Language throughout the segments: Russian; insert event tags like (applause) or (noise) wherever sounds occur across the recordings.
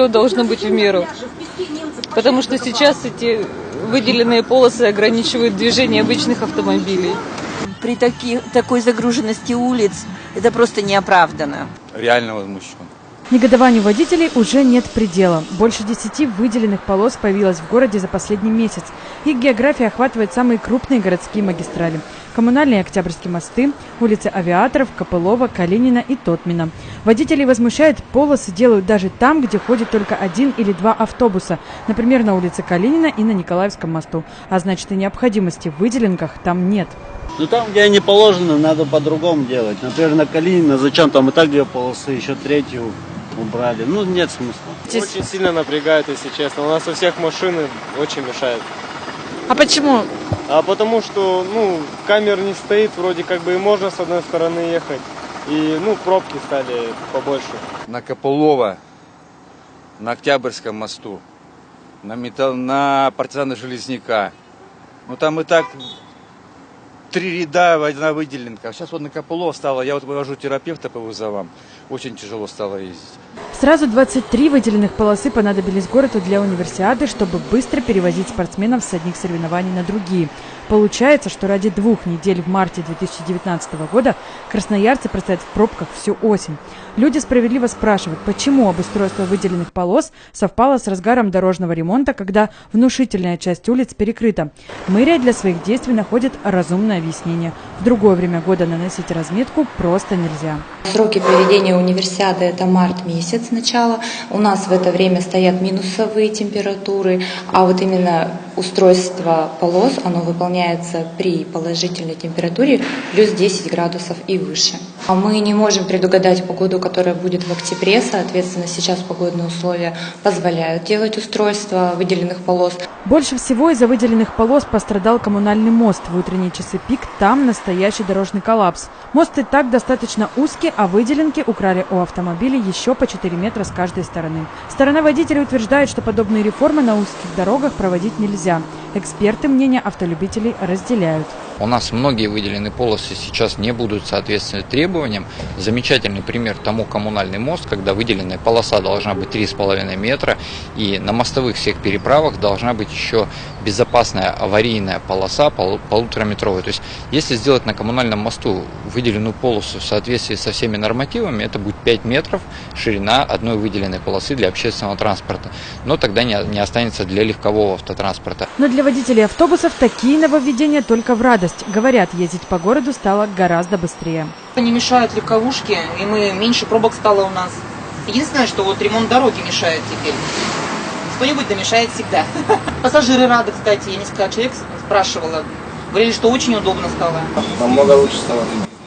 все должно быть в меру. Потому что сейчас эти выделенные полосы ограничивают движение обычных автомобилей. При таки, такой загруженности улиц это просто неоправданно. Реально возмущен. Негодованию водителей уже нет предела. Больше десяти выделенных полос появилось в городе за последний месяц. Их география охватывает самые крупные городские магистрали. Коммунальные Октябрьские мосты, улицы Авиаторов, Копылова, Калинина и Тотмина. Водителей возмущает, полосы делают даже там, где ходит только один или два автобуса. Например, на улице Калинина и на Николаевском мосту. А значит и необходимости в выделенках там нет. Ну там, где они положены, надо по-другому делать. Например, на Калинина, зачем там и так две полосы, еще третью убрали. Ну, нет смысла. Очень сильно напрягает, если честно. У нас у всех машины очень мешают. А почему? А потому что, ну, камер не стоит, вроде как бы и можно с одной стороны ехать. И, ну, пробки стали побольше. На Копылова, на Октябрьском мосту, на, металл, на партизана Железняка. Ну, там и так три ряда, одна выделенка. Сейчас вот на Копылова стало, я вот вывожу терапевта по вызовам. Очень тяжело стало ездить. Сразу 23 выделенных полосы понадобились городу для универсиады, чтобы быстро перевозить спортсменов с одних соревнований на другие. Получается, что ради двух недель в марте 2019 года красноярцы простоят в пробках всю осень. Люди справедливо спрашивают, почему обустройство выделенных полос совпало с разгаром дорожного ремонта, когда внушительная часть улиц перекрыта. Мэрия для своих действий находит разумное объяснение. В другое время года наносить разметку просто нельзя. Сроки проведения универсиады – это март месяц начала. У нас в это время стоят минусовые температуры, а вот именно устройство полос, оно выполняется при положительной температуре плюс 10 градусов и выше. А мы не можем предугадать погоду, которая будет в октябре, соответственно, сейчас погодные условия позволяют делать устройство выделенных полос. Больше всего из-за выделенных полос пострадал коммунальный мост. В утренние часы пик там настоящий дорожный коллапс. Мост и так достаточно узкий, а выделенки украли у автомобилей еще по 4 метра с каждой стороны. Сторона водителей утверждает, что подобные реформы на узких дорогах проводить нельзя. Эксперты мнения автолюбителей разделяют. У нас многие выделенные полосы сейчас не будут соответствовать требованиям. Замечательный пример тому коммунальный мост, когда выделенная полоса должна быть 3,5 метра, и на мостовых всех переправах должна быть еще безопасная аварийная полоса полутораметровая. То есть, если сделать на коммунальном мосту выделенную полосу в соответствии со всеми нормативами, это будет 5 метров ширина одной выделенной полосы для общественного транспорта. Но тогда не, не останется для легкового автотранспорта. Но для водителей автобусов такие нововведения только в радость скорость. Говорят, ездить по городу стало гораздо быстрее. Не мешают легковушки, и мы меньше пробок стало у нас. Единственное, что вот ремонт дороги мешает теперь. Кто-нибудь да мешает всегда. (laughs) Пассажиры рады, кстати. Я несколько человек спрашивала. Говорили, что очень удобно стало. Намного лучше стало.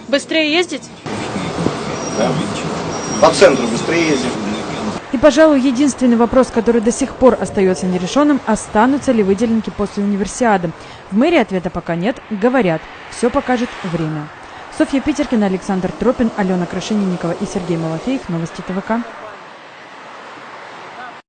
Быстрее ездить? Да. По центру быстрее ездить. Пожалуй, единственный вопрос, который до сих пор остается нерешенным, останутся ли выделенки после универсиады. В мэрии ответа пока нет, говорят, все покажет время. Софья Питеркина, Александр Тропин, Алена Крашенинникова и Сергей Малафеев. Новости ТВК.